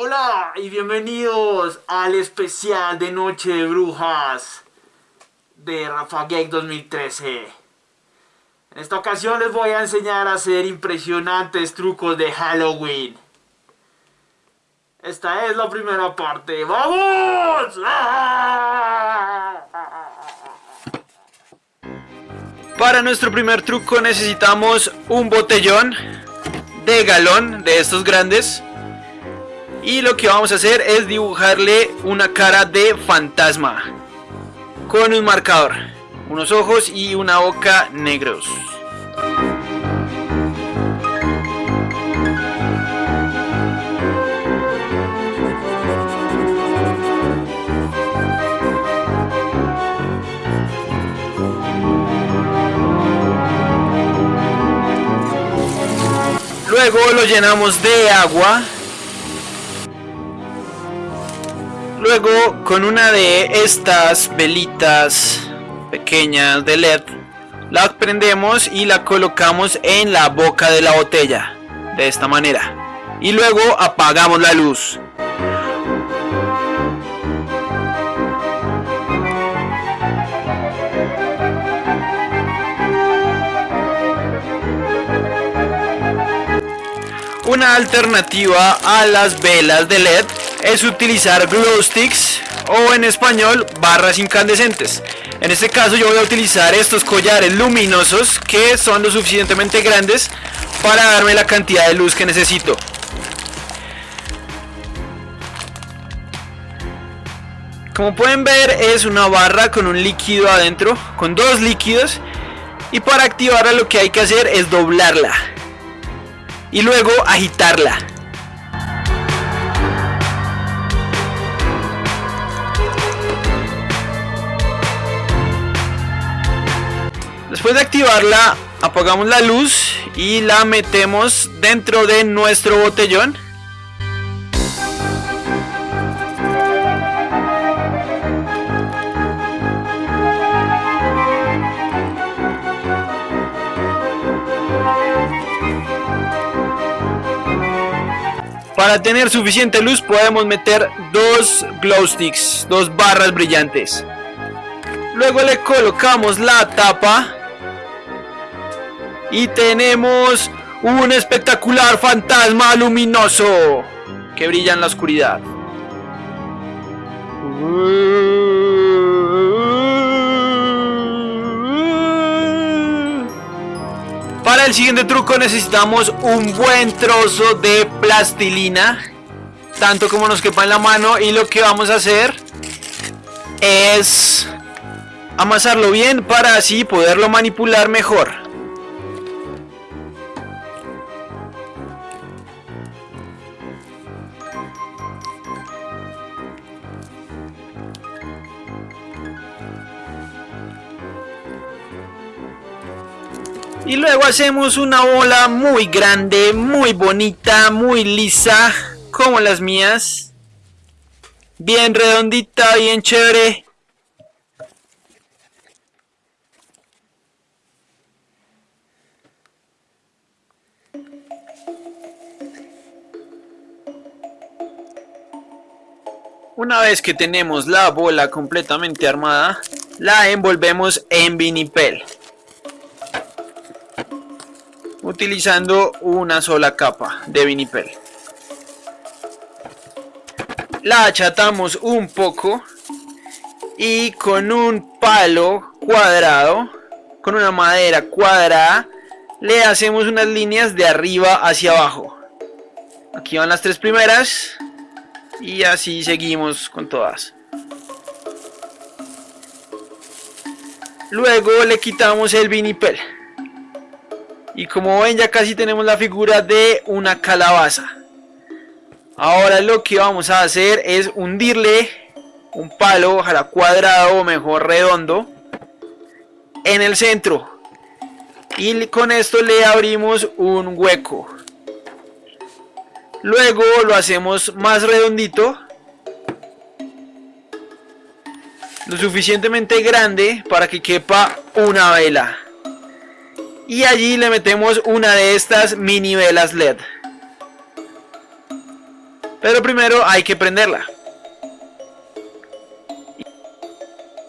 Hola y bienvenidos al especial de Noche de Brujas de Rafa Gag 2013. En esta ocasión les voy a enseñar a hacer impresionantes trucos de Halloween. Esta es la primera parte. ¡Vamos! Para nuestro primer truco necesitamos un botellón de galón de estos grandes y lo que vamos a hacer es dibujarle una cara de fantasma con un marcador, unos ojos y una boca negros. Luego lo llenamos de agua Luego con una de estas velitas pequeñas de LED la prendemos y la colocamos en la boca de la botella de esta manera. Y luego apagamos la luz. Una alternativa a las velas de LED es utilizar glow sticks o en español barras incandescentes. En este caso yo voy a utilizar estos collares luminosos que son lo suficientemente grandes para darme la cantidad de luz que necesito. Como pueden ver es una barra con un líquido adentro, con dos líquidos y para activarla lo que hay que hacer es doblarla y luego agitarla. Después de activarla, apagamos la luz y la metemos dentro de nuestro botellón. Para tener suficiente luz podemos meter dos glow sticks, dos barras brillantes. Luego le colocamos la tapa y tenemos un espectacular fantasma luminoso que brilla en la oscuridad. Para el siguiente truco necesitamos un buen trozo de plastilina, tanto como nos quepa en la mano y lo que vamos a hacer es amasarlo bien para así poderlo manipular mejor. Y luego hacemos una bola muy grande, muy bonita, muy lisa, como las mías. Bien redondita, bien chévere. Una vez que tenemos la bola completamente armada, la envolvemos en vinipel utilizando una sola capa de vinipel. La achatamos un poco y con un palo cuadrado, con una madera cuadrada, le hacemos unas líneas de arriba hacia abajo. Aquí van las tres primeras y así seguimos con todas. Luego le quitamos el vinipel. Y como ven ya casi tenemos la figura de una calabaza. Ahora lo que vamos a hacer es hundirle un palo, ojalá cuadrado o mejor redondo, en el centro. Y con esto le abrimos un hueco. Luego lo hacemos más redondito. Lo suficientemente grande para que quepa una vela y allí le metemos una de estas mini velas LED Pero primero hay que prenderla.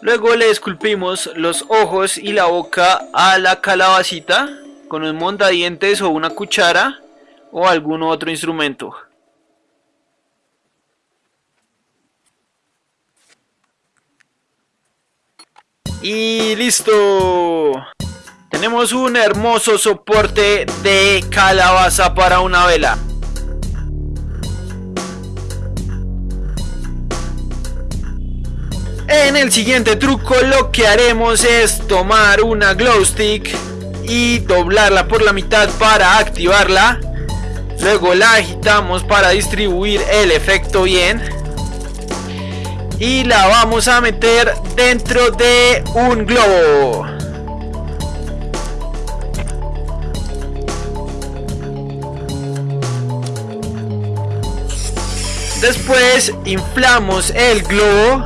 Luego le esculpimos los ojos y la boca a la calabacita con un montadientes o una cuchara o algún otro instrumento. Y listo. Tenemos un hermoso soporte de calabaza para una vela. En el siguiente truco lo que haremos es tomar una glow stick y doblarla por la mitad para activarla. Luego la agitamos para distribuir el efecto bien. Y la vamos a meter dentro de un globo. Después inflamos el globo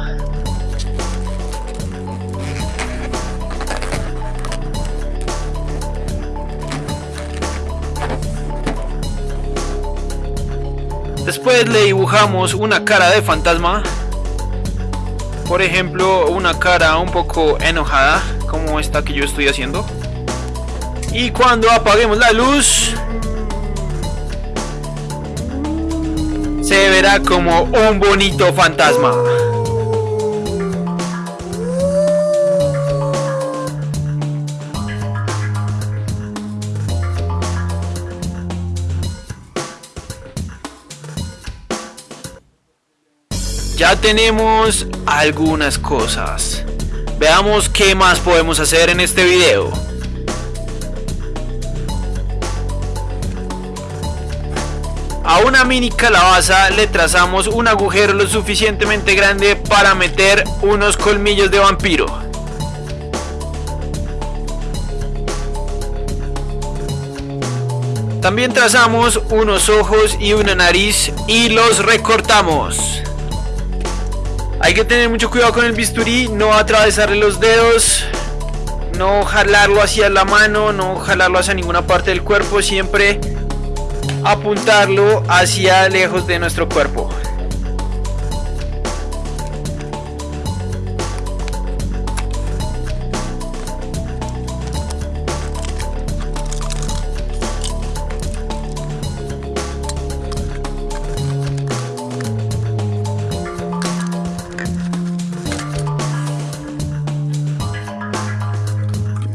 Después le dibujamos una cara de fantasma. Por ejemplo, una cara un poco enojada, como esta que yo estoy haciendo. Y cuando apaguemos la luz, se verá como un bonito fantasma. Ya tenemos algunas cosas. Veamos qué más podemos hacer en este video. Una mini calabaza le trazamos un agujero lo suficientemente grande para meter unos colmillos de vampiro. También trazamos unos ojos y una nariz y los recortamos. Hay que tener mucho cuidado con el bisturí, no atravesarle los dedos, no jalarlo hacia la mano, no jalarlo hacia ninguna parte del cuerpo, siempre apuntarlo hacia lejos de nuestro cuerpo.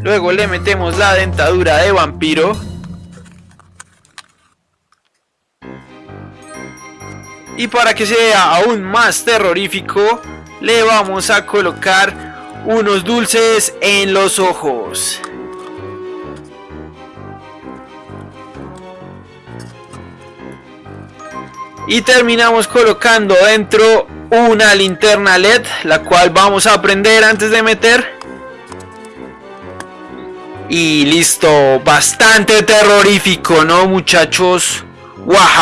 Luego le metemos la dentadura de vampiro. Y para que sea aún más terrorífico, le vamos a colocar unos dulces en los ojos. Y terminamos colocando dentro una linterna LED, la cual vamos a prender antes de meter. Y listo, bastante terrorífico, ¿no muchachos? Esto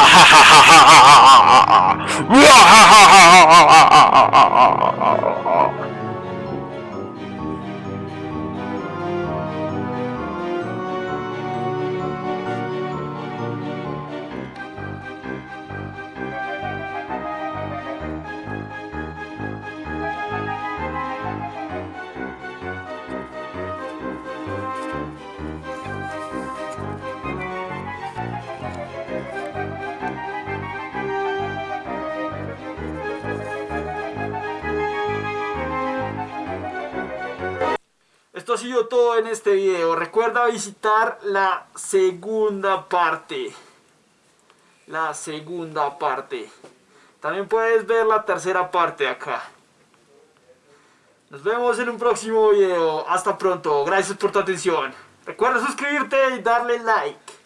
sido todo en este video. Recuerda visitar la segunda parte. La segunda parte. También puedes ver la tercera parte acá. Nos vemos en un próximo video. Hasta pronto. Gracias por tu atención. Recuerda suscribirte y darle like.